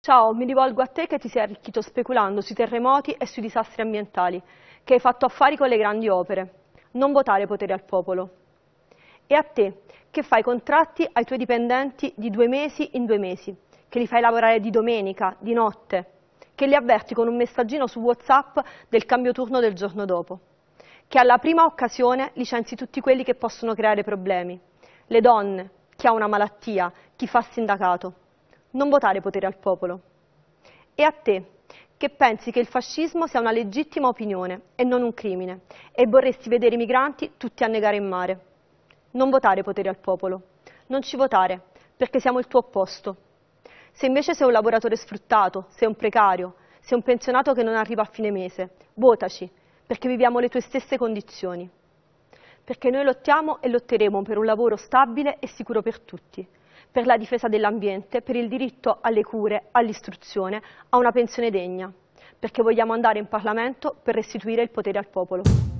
Ciao, mi rivolgo a te che ti sei arricchito speculando sui terremoti e sui disastri ambientali, che hai fatto affari con le grandi opere. Non votare potere al popolo. E a te, che fai contratti ai tuoi dipendenti di due mesi in due mesi, che li fai lavorare di domenica, di notte, che li avverti con un messaggino su WhatsApp del cambio turno del giorno dopo, che alla prima occasione licenzi tutti quelli che possono creare problemi, le donne, chi ha una malattia, chi fa sindacato. Non votare potere al popolo. E a te, che pensi che il fascismo sia una legittima opinione e non un crimine, e vorresti vedere i migranti tutti annegare in mare. Non votare potere al popolo. Non ci votare, perché siamo il tuo opposto. Se invece sei un lavoratore sfruttato, sei un precario, sei un pensionato che non arriva a fine mese, votaci, perché viviamo le tue stesse condizioni. Perché noi lottiamo e lotteremo per un lavoro stabile e sicuro per tutti, per la difesa dell'ambiente, per il diritto alle cure, all'istruzione, a una pensione degna, perché vogliamo andare in Parlamento per restituire il potere al popolo.